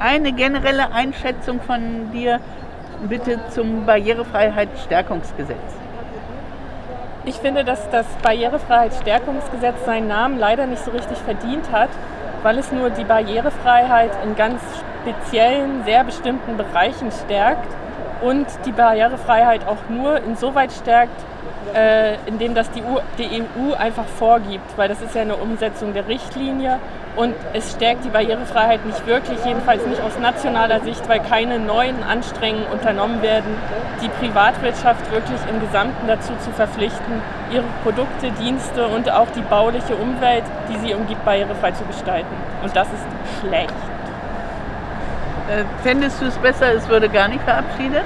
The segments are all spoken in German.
eine generelle Einschätzung von dir bitte zum Barrierefreiheitsstärkungsgesetz. Ich finde, dass das Barrierefreiheitsstärkungsgesetz seinen Namen leider nicht so richtig verdient hat, weil es nur die Barrierefreiheit in ganz speziellen, sehr bestimmten Bereichen stärkt und die Barrierefreiheit auch nur insoweit stärkt, äh, indem das die, EU einfach vorgibt, weil das ist ja eine Umsetzung der Richtlinie und es stärkt die Barrierefreiheit nicht wirklich, jedenfalls nicht aus nationaler Sicht, weil keine neuen Anstrengungen unternommen werden, die Privatwirtschaft wirklich im Gesamten dazu zu verpflichten, ihre Produkte, Dienste und auch die bauliche Umwelt, die sie umgibt, barrierefrei zu gestalten. Und das ist schlecht. Äh, fändest du es besser, es würde gar nicht verabschiedet?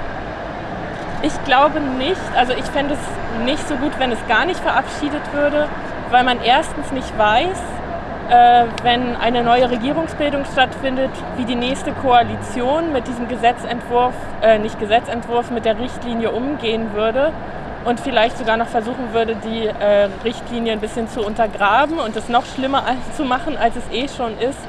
Ich glaube nicht. Also ich fände es nicht so gut, wenn es gar nicht verabschiedet würde, weil man erstens nicht weiß, äh, wenn eine neue Regierungsbildung stattfindet, wie die nächste Koalition mit diesem Gesetzentwurf, äh, nicht Gesetzentwurf, mit der Richtlinie umgehen würde und vielleicht sogar noch versuchen würde, die äh, Richtlinie ein bisschen zu untergraben und es noch schlimmer zu machen, als es eh schon ist.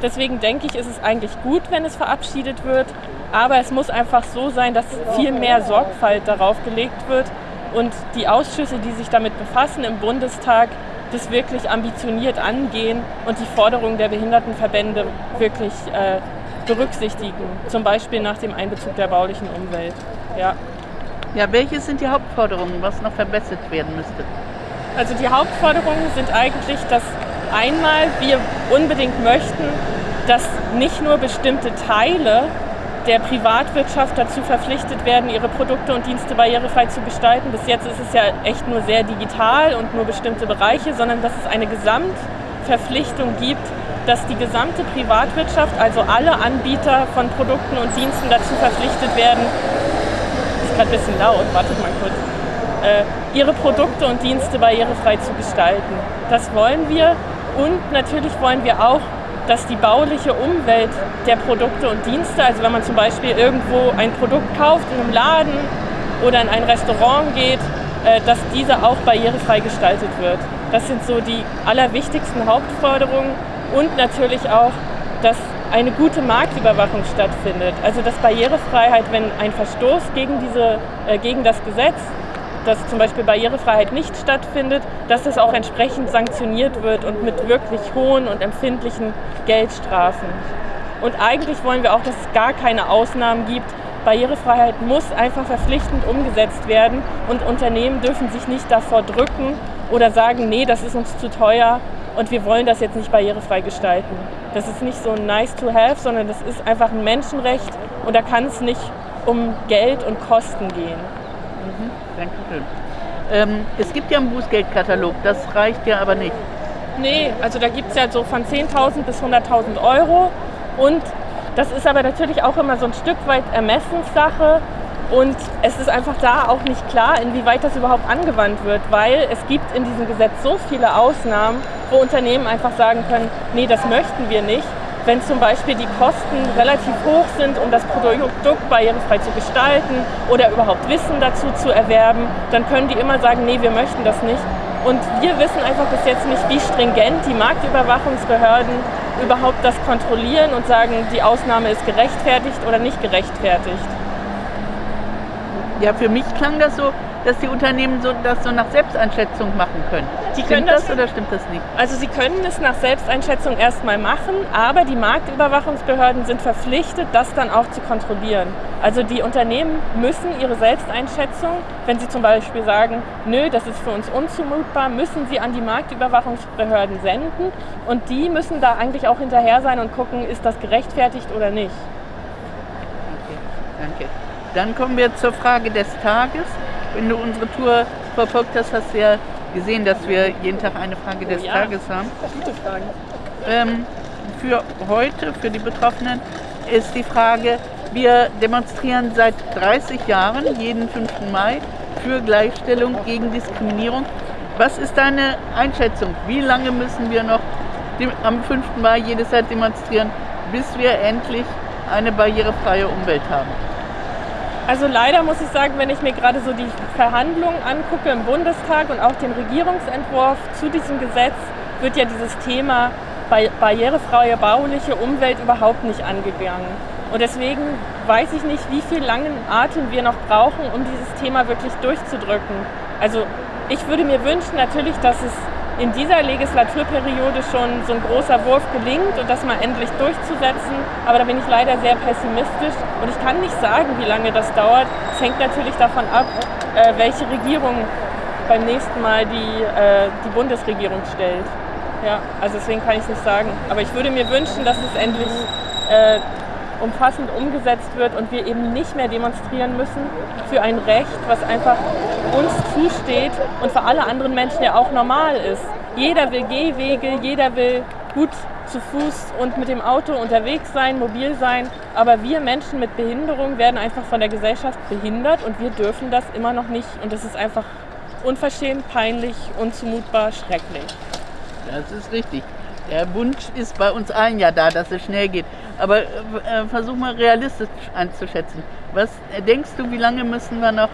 Deswegen denke ich, ist es eigentlich gut, wenn es verabschiedet wird. Aber es muss einfach so sein, dass viel mehr Sorgfalt darauf gelegt wird und die Ausschüsse, die sich damit befassen im Bundestag, das wirklich ambitioniert angehen und die Forderungen der Behindertenverbände wirklich äh, berücksichtigen. Zum Beispiel nach dem Einbezug der baulichen Umwelt. Ja. ja, welche sind die Hauptforderungen, was noch verbessert werden müsste? Also die Hauptforderungen sind eigentlich, dass einmal wir unbedingt möchten, dass nicht nur bestimmte Teile der Privatwirtschaft dazu verpflichtet werden, ihre Produkte und Dienste barrierefrei zu gestalten. Bis jetzt ist es ja echt nur sehr digital und nur bestimmte Bereiche, sondern dass es eine Gesamtverpflichtung gibt, dass die gesamte Privatwirtschaft, also alle Anbieter von Produkten und Diensten dazu verpflichtet werden, ist gerade ein bisschen laut, wartet mal kurz, äh, ihre Produkte und Dienste barrierefrei zu gestalten. Das wollen wir und natürlich wollen wir auch, dass die bauliche Umwelt der Produkte und Dienste, also wenn man zum Beispiel irgendwo ein Produkt kauft in einem Laden oder in ein Restaurant geht, äh, dass diese auch barrierefrei gestaltet wird. Das sind so die allerwichtigsten Hauptforderungen und natürlich auch, dass eine gute Marktüberwachung stattfindet. Also dass Barrierefreiheit, wenn ein Verstoß gegen, diese, äh, gegen das Gesetz dass zum Beispiel Barrierefreiheit nicht stattfindet, dass es auch entsprechend sanktioniert wird und mit wirklich hohen und empfindlichen Geldstrafen. Und eigentlich wollen wir auch, dass es gar keine Ausnahmen gibt. Barrierefreiheit muss einfach verpflichtend umgesetzt werden und Unternehmen dürfen sich nicht davor drücken oder sagen, nee, das ist uns zu teuer und wir wollen das jetzt nicht barrierefrei gestalten. Das ist nicht so ein nice to have, sondern das ist einfach ein Menschenrecht und da kann es nicht um Geld und Kosten gehen. Mhm, Dankeschön. Ähm, es gibt ja einen Bußgeldkatalog, das reicht ja aber nicht. Nee, also da gibt es ja so von 10.000 bis 100.000 Euro und das ist aber natürlich auch immer so ein Stück weit Ermessenssache und es ist einfach da auch nicht klar, inwieweit das überhaupt angewandt wird, weil es gibt in diesem Gesetz so viele Ausnahmen, wo Unternehmen einfach sagen können, nee, das möchten wir nicht wenn zum Beispiel die Kosten relativ hoch sind, um das Produkt barrierefrei zu gestalten oder überhaupt Wissen dazu zu erwerben, dann können die immer sagen, nee, wir möchten das nicht. Und wir wissen einfach bis jetzt nicht, wie stringent die Marktüberwachungsbehörden überhaupt das kontrollieren und sagen, die Ausnahme ist gerechtfertigt oder nicht gerechtfertigt. Ja, für mich klang das so, dass die Unternehmen so, das so nach Selbsteinschätzung machen können. Die stimmt das, das oder stimmt das nicht? Also sie können es nach Selbsteinschätzung erstmal machen, aber die Marktüberwachungsbehörden sind verpflichtet, das dann auch zu kontrollieren. Also die Unternehmen müssen ihre Selbsteinschätzung, wenn sie zum Beispiel sagen, nö, das ist für uns unzumutbar, müssen sie an die Marktüberwachungsbehörden senden und die müssen da eigentlich auch hinterher sein und gucken, ist das gerechtfertigt oder nicht. Okay, danke. Dann kommen wir zur Frage des Tages wenn du unsere Tour verfolgt hast, hast du ja gesehen, dass wir jeden Tag eine Frage des oh ja. Tages haben. Gute Fragen. Ähm, für heute, für die Betroffenen, ist die Frage, wir demonstrieren seit 30 Jahren, jeden 5. Mai, für Gleichstellung gegen Diskriminierung. Was ist deine Einschätzung? Wie lange müssen wir noch am 5. Mai jedes Jahr demonstrieren, bis wir endlich eine barrierefreie Umwelt haben? Also leider muss ich sagen, wenn ich mir gerade so die Verhandlungen angucke im Bundestag und auch den Regierungsentwurf zu diesem Gesetz, wird ja dieses Thema barrierefreie bauliche Umwelt überhaupt nicht angegangen. Und deswegen weiß ich nicht, wie viel langen Atem wir noch brauchen, um dieses Thema wirklich durchzudrücken. Also ich würde mir wünschen natürlich, dass es in dieser Legislaturperiode schon so ein großer Wurf gelingt und das mal endlich durchzusetzen. Aber da bin ich leider sehr pessimistisch und ich kann nicht sagen, wie lange das dauert. Es hängt natürlich davon ab, äh, welche Regierung beim nächsten Mal die, äh, die Bundesregierung stellt. Ja, also deswegen kann ich es nicht sagen. Aber ich würde mir wünschen, dass es endlich äh, umfassend umgesetzt wird und wir eben nicht mehr demonstrieren müssen für ein Recht, was einfach uns zusteht und für alle anderen Menschen ja auch normal ist. Jeder will Gehwege, jeder will gut zu Fuß und mit dem Auto unterwegs sein, mobil sein. Aber wir Menschen mit Behinderung werden einfach von der Gesellschaft behindert und wir dürfen das immer noch nicht. Und das ist einfach unverschämt, peinlich, unzumutbar, schrecklich. Das ist richtig. Der Wunsch ist bei uns allen ja da, dass es schnell geht. Aber äh, versuch mal realistisch einzuschätzen. Was äh, denkst du, wie lange müssen wir noch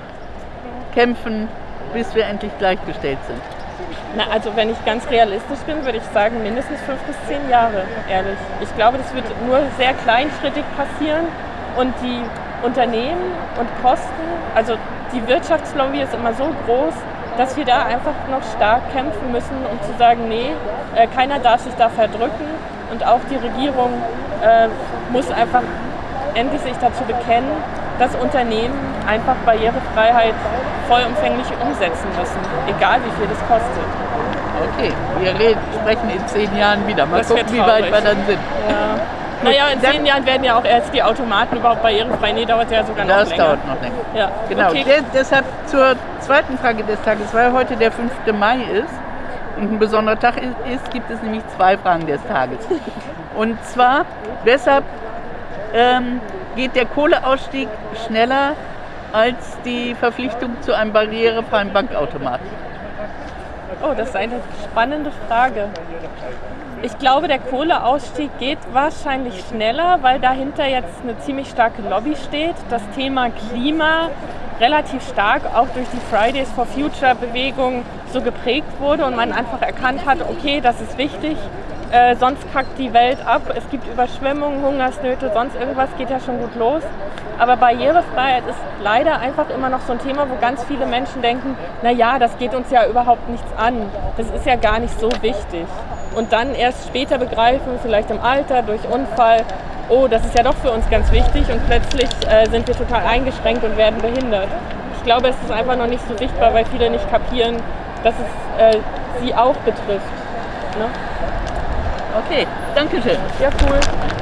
kämpfen, bis wir endlich gleichgestellt sind? Na, also wenn ich ganz realistisch bin, würde ich sagen mindestens fünf bis zehn Jahre, ehrlich. Ich glaube, das wird nur sehr kleinschrittig passieren und die Unternehmen und Kosten, also die Wirtschaftslobby ist immer so groß, dass wir da einfach noch stark kämpfen müssen, um zu sagen, nee, äh, keiner darf sich da verdrücken und auch die Regierung äh, muss einfach endlich sich dazu bekennen, dass Unternehmen einfach Barrierefreiheit vollumfänglich umsetzen müssen, egal wie viel das kostet. Okay, wir reden, sprechen in zehn Jahren wieder. Mal das gucken, wie weit wir dann sind. Ja. Naja, in zehn Jahren werden ja auch erst die Automaten überhaupt barrierefrei. Nee, dauert ja sogar noch das länger. Das dauert noch länger. Ja. Genau. Okay. De deshalb zur zweiten Frage des Tages, weil heute der 5. Mai ist und ein besonderer Tag ist, gibt es nämlich zwei Fragen des Tages. Und zwar, weshalb ähm, geht der Kohleausstieg schneller als die Verpflichtung zu einem barrierefreien Bankautomat? Oh, das ist eine spannende Frage. Ich glaube, der Kohleausstieg geht wahrscheinlich schneller, weil dahinter jetzt eine ziemlich starke Lobby steht. Das Thema Klima relativ stark auch durch die Fridays for Future Bewegung so geprägt wurde und man einfach erkannt hat, okay, das ist wichtig, äh, sonst kackt die Welt ab. Es gibt Überschwemmungen, Hungersnöte, sonst irgendwas geht ja schon gut los. Aber Barrierefreiheit ist leider einfach immer noch so ein Thema, wo ganz viele Menschen denken, naja, das geht uns ja überhaupt nichts an. Das ist ja gar nicht so wichtig. Und dann erst später begreifen, vielleicht im Alter, durch Unfall, oh, das ist ja doch für uns ganz wichtig und plötzlich äh, sind wir total eingeschränkt und werden behindert. Ich glaube, es ist einfach noch nicht so sichtbar, weil viele nicht kapieren, dass es äh, sie auch betrifft. Ne? Okay, danke schön. Ja, cool.